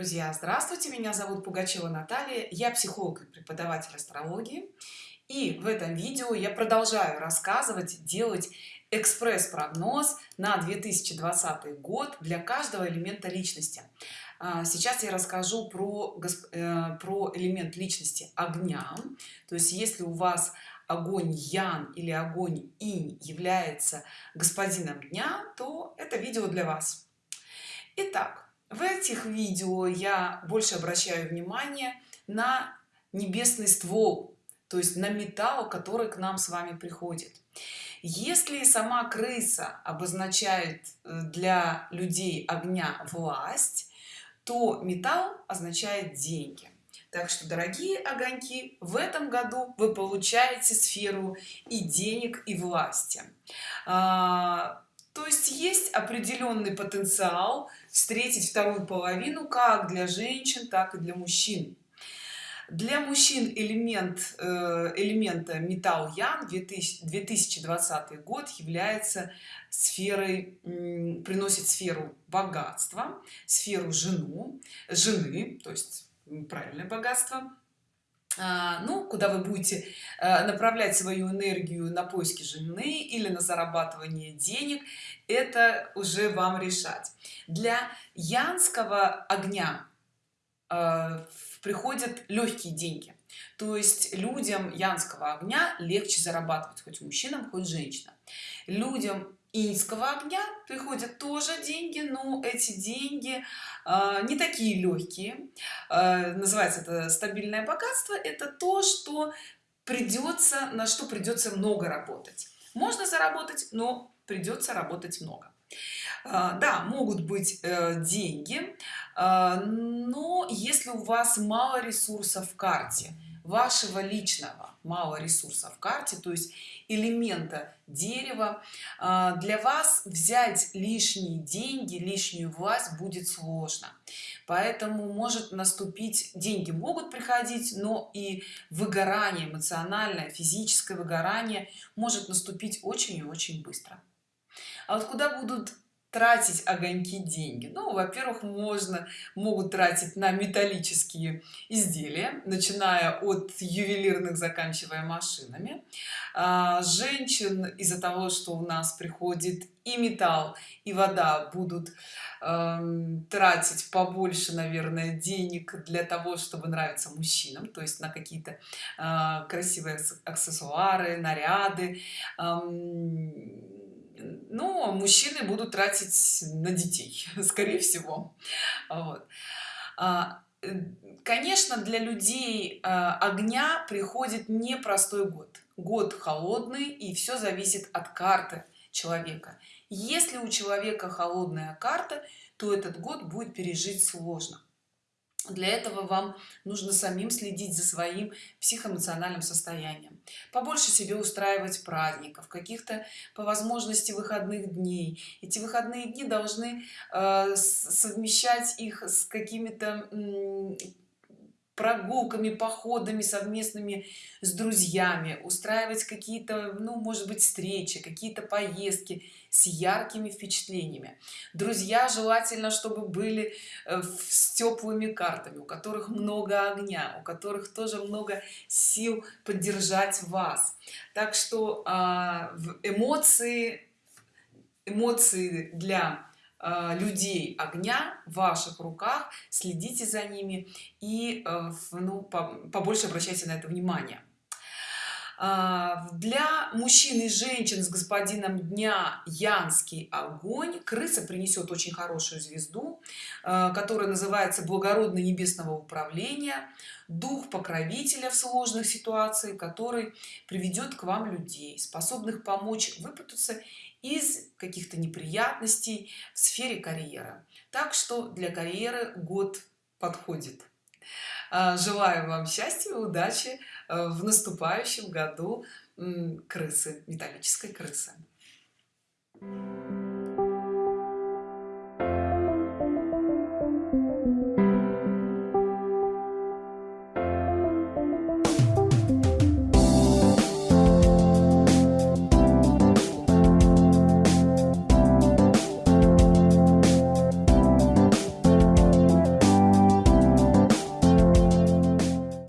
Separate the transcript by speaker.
Speaker 1: друзья здравствуйте меня зовут пугачева наталья я психолог и преподаватель астрологии и в этом видео я продолжаю рассказывать делать экспресс-прогноз на 2020 год для каждого элемента личности. А, сейчас я расскажу про э, про элемент личности огня. То есть если у вас огонь ян или огонь инь является господином дня то это видео для вас. Итак, в этих видео я больше обращаю внимание на небесный ствол то есть на металл который к нам с вами приходит. Если сама крыса обозначает э, для людей огня власть то металл означает деньги. Так что дорогие огоньки в этом году вы получаете сферу и денег и власти. А, есть определенный потенциал встретить вторую половину как для женщин так и для мужчин. Для мужчин элемент э, элемента металл ян 2020 год является сферой приносит сферу богатства сферу жену жены то есть правильное богатство ну куда вы будете э, направлять свою энергию на поиски жены или на зарабатывание денег это уже вам решать. Для янского огня э, приходят легкие деньги. То есть людям янского огня легче зарабатывать хоть мужчинам хоть женщинам. Людям инского огня приходят тоже деньги но эти деньги не такие легкие э, называется это стабильное богатство это то что придется на что придется много работать. Можно заработать но придется работать много. Э, да могут быть э, деньги но если у вас мало ресурсов в карте вашего личного мало ресурсов в карте то есть элемента дерева а, для вас взять лишние деньги лишнюю власть будет сложно. Поэтому может наступить деньги могут приходить но и выгорание эмоциональное физическое выгорание может наступить очень и очень быстро. А вот куда будут тратить огоньки деньги. Ну во-первых можно могут тратить на металлические изделия начиная от ювелирных заканчивая машинами. А, женщин из-за того что у нас приходит и металл и вода будут э, тратить побольше наверное денег для того чтобы нравиться мужчинам. То есть на какие-то э, красивые аксессуары наряды. Э, но мужчины будут тратить на детей скорее всего. Вот. А, конечно для людей а, огня приходит непростой год. Год холодный и все зависит от карты человека. Если у человека холодная карта то этот год будет пережить сложно для этого вам нужно самим следить за своим психоэмоциональным состоянием. Побольше себе устраивать праздников каких-то по возможности выходных дней. Эти выходные дни должны э, совмещать их с какими-то прогулками походами совместными с друзьями устраивать какие-то ну может быть встречи какие-то поездки с яркими впечатлениями. Друзья желательно чтобы были э, с теплыми картами у которых много огня у которых тоже много сил поддержать вас. Так что а, эмоции эмоции для людей огня в ваших руках следите за ними и э, ну, побольше обращайте на это внимание для мужчин и женщин с господином дня янский огонь крыса принесет очень хорошую звезду э, которая называется благородный небесного управления дух покровителя в сложных ситуациях который приведет к вам людей способных помочь выпутаться из каких-то неприятностей в сфере карьеры. Так что для карьеры год подходит. а, желаю вам счастья удачи э, в наступающем году крысы металлической крысы Thank you.